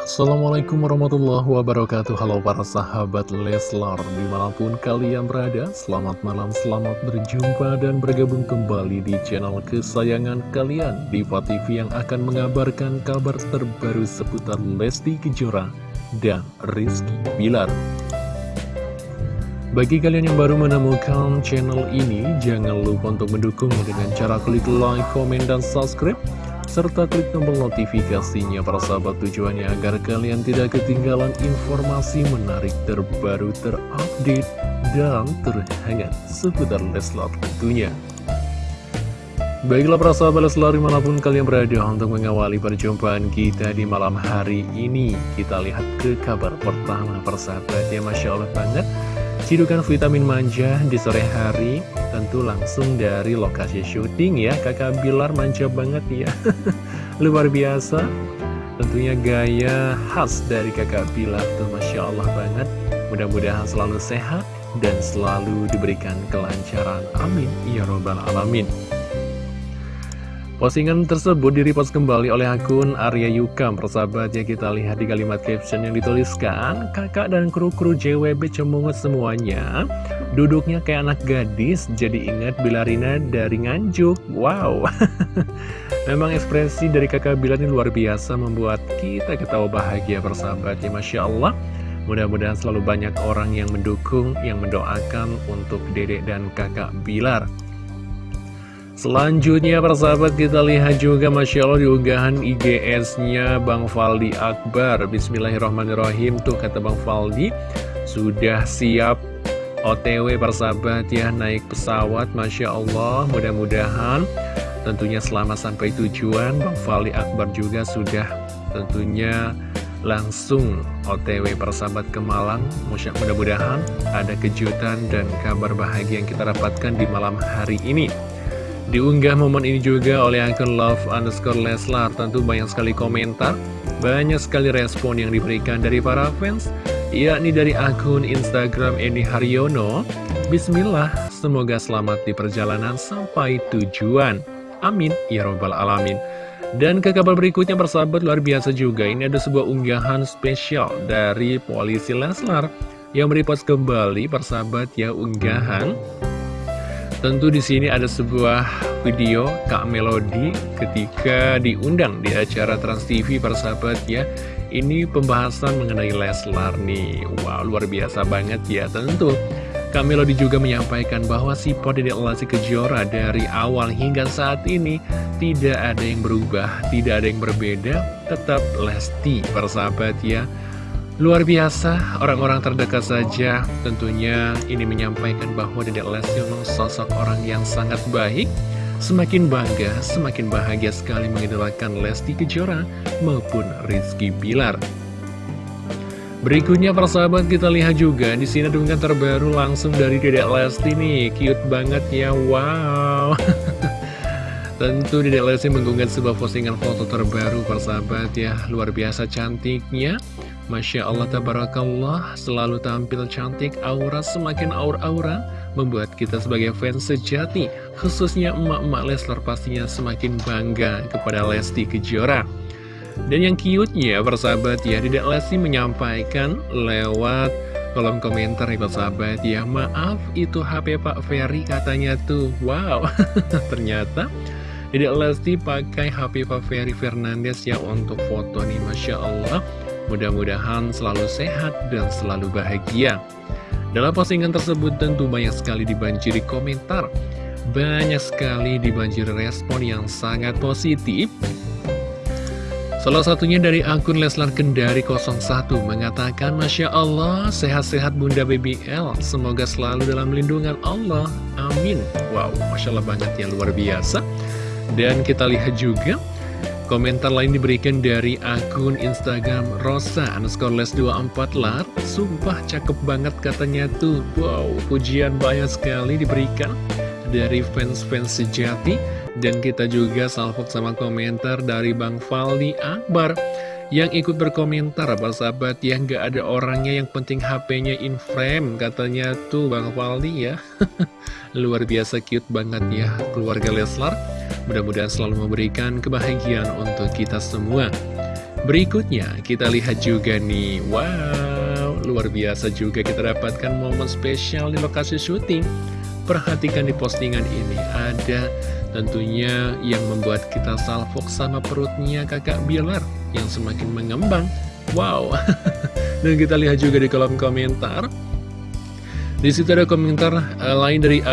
Assalamualaikum warahmatullahi wabarakatuh. Halo para sahabat Leslar Di mana pun kalian berada Selamat malam, selamat berjumpa Dan bergabung kembali di channel kesayangan kalian Diva TV yang akan mengabarkan kabar terbaru Seputar Lesti Kejora dan Rizky Bilar. Bagi kalian yang baru menemukan channel ini, jangan lupa untuk mendukungnya dengan cara klik like, komen, dan subscribe serta klik tombol notifikasinya para sahabat tujuannya agar kalian tidak ketinggalan informasi menarik terbaru terupdate dan terhangat seputar Leslar tentunya. Baiklah para sahabat Leslar di mana pun kalian berada untuk mengawali perjumpaan kita di malam hari ini Kita lihat ke kabar pertama persahabat ya Masya Allah banget Cidukan vitamin manja di sore hari. Tentu langsung dari lokasi syuting ya. Kakak Bilar manja banget ya. Luar biasa. Tentunya gaya khas dari kakak Bilar tuh Masya Allah banget. Mudah-mudahan selalu sehat dan selalu diberikan kelancaran. Amin. Ya Robbal Alamin Postingan tersebut direpost kembali oleh akun Arya Yukam Persahabat. Ya kita lihat di kalimat caption yang dituliskan Kakak dan kru-kru JWB cemungut semuanya. Duduknya kayak anak gadis Jadi ingat Bilarina dari Nganjuk. Wow. Memang ekspresi dari kakak Bilar ini luar biasa Membuat kita ketawa bahagia persahabat. Ya Masya Allah. Mudah-mudahan selalu banyak orang yang mendukung Yang mendoakan untuk dedek dan kakak Bilar Selanjutnya persahabat kita lihat juga Masya Allah diunggahan IGS-nya Bang Faldi Akbar. Bismillahirrahmanirrahim. Tuh kata Bang Faldi Sudah siap. OTW persahabat ya Naik pesawat Masya Allah. Mudah-mudahan tentunya selama sampai tujuan. Bang Faldi Akbar juga sudah tentunya langsung OTW persahabat ke Malang. Mudah-mudahan ada kejutan dan kabar bahagia yang kita dapatkan di malam hari ini Diunggah momen ini juga oleh akun love underscore Leslar. Tentu banyak sekali komentar Banyak sekali respon yang diberikan dari para fans Yakni dari akun Instagram Eni Haryono. Bismillah, semoga selamat di perjalanan sampai tujuan. Amin, ya robbal alamin. Dan ke kabar berikutnya persahabat luar biasa juga. Ini ada sebuah unggahan spesial dari polisi Leslar Yang merepost kembali persahabat ya unggahan Tentu di sini ada sebuah video Kak Melody ketika diundang di acara Trans TV persahabat ya. Ini pembahasan mengenai Leslar nih. Wow, luar biasa banget ya tentu. Kak Melody juga menyampaikan bahwa si Dedek Lesti Kejora dari awal hingga saat ini tidak ada yang berubah, tidak ada yang berbeda, tetap Lesti persahabat ya. Luar biasa, orang-orang terdekat saja tentunya ini menyampaikan bahwa Dedek Lesti memang sosok orang yang sangat baik. Semakin bangga, semakin bahagia sekali mengidolakan Lesti Kejora maupun Rizky Bilar. Berikutnya persahabat kita lihat juga di sini dengan terbaru langsung dari Dedek Lesti nih, cute banget ya, wow. Tentu Dedek Lesti mengunggah sebuah postingan foto terbaru persahabat ya, luar biasa cantiknya. Masya Allah, Tabarakallah, selalu tampil cantik, aura semakin aura-aura, membuat kita sebagai fans sejati, khususnya emak-emak Leslar pastinya semakin bangga kepada Lesti Kejora. Dan yang cute-nya, persahabat ya, Dedek Lesti menyampaikan lewat kolom komentar nih persahabat ya, maaf itu HP Pak Ferry katanya tuh, wow, ternyata Dedek Lesti pakai HP Pak Ferry Fernandes ya untuk foto nih, Masya Allah. Mudah-mudahan selalu sehat dan selalu bahagia. Dalam postingan tersebut tentu banyak sekali dibanjiri komentar. Banyak sekali dibanjiri respon yang sangat positif. Salah satunya dari akun Leslar Kendari 01 mengatakan Masya Allah sehat-sehat Bunda BBL Semoga selalu dalam lindungan Allah Amin Wow Masya Allah banget ya luar biasa Dan kita lihat juga Komentar lain diberikan dari akun Instagram Rosa underscore les 24 lar Sumpah cakep banget katanya tuh. Wow, pujian banyak sekali diberikan dari fans-fans sejati. Dan kita juga salvok sama komentar dari Bang Faldi Akbar Yang ikut berkomentar apa sahabat yang gak ada orangnya yang penting HP-nya in frame Katanya tuh Bang Faldi ya. Luar biasa cute banget ya keluarga Leslar Mudah-mudahan selalu memberikan kebahagiaan untuk kita semua. Berikutnya kita lihat juga nih. Wow luar biasa juga kita dapatkan momen spesial di lokasi syuting. Perhatikan di postingan ini ada tentunya yang membuat kita salfok sama perutnya kakak Bilar Yang semakin mengembang. Wow Dan kita lihat juga di kolom komentar. Di situ ada komentar uh, lain dari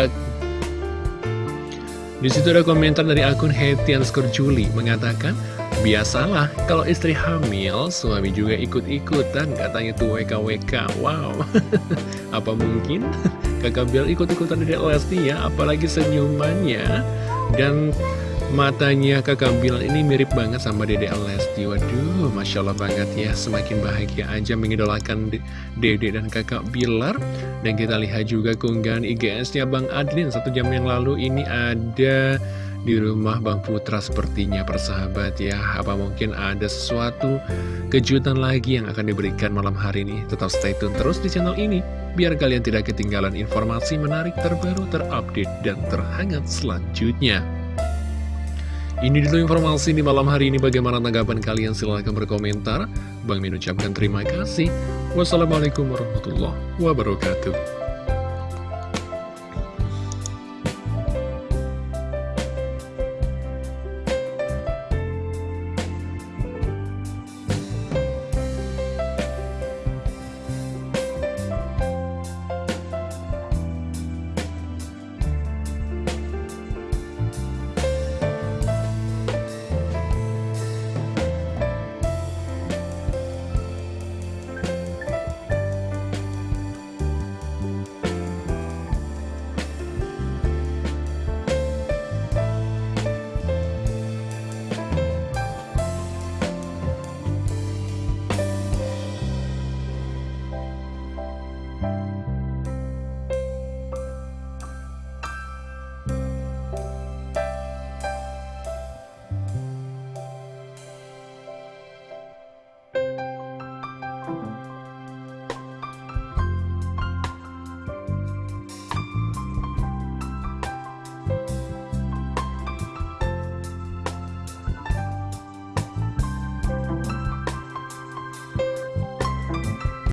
di situ ada komentar dari akun Hetian Juli mengatakan, Biasalah, kalau istri hamil, suami juga ikut-ikutan, katanya tuh WKWK. Wow, apa mungkin kakak Biel ikut-ikutan dari Lesti ya, apalagi senyumannya. Dan Matanya kakak Bilar ini mirip banget sama Dede Lesti. Waduh, Masya Allah banget ya. Semakin bahagia aja mengidolakan Dede dan kakak Bilar. Dan kita lihat juga keunggahan IGS-nya Bang Adlin. Satu jam yang lalu ini ada di rumah Bang Putra sepertinya persahabat ya. Apa mungkin ada sesuatu kejutan lagi yang akan diberikan malam hari ini? Tetap stay tune terus di channel ini Biar kalian tidak ketinggalan informasi menarik terbaru terupdate dan terhangat selanjutnya ini dulu informasi di malam hari ini bagaimana tanggapan kalian silahkan berkomentar. Bang Min ucapkan terima kasih. Wassalamualaikum warahmatullahi wabarakatuh.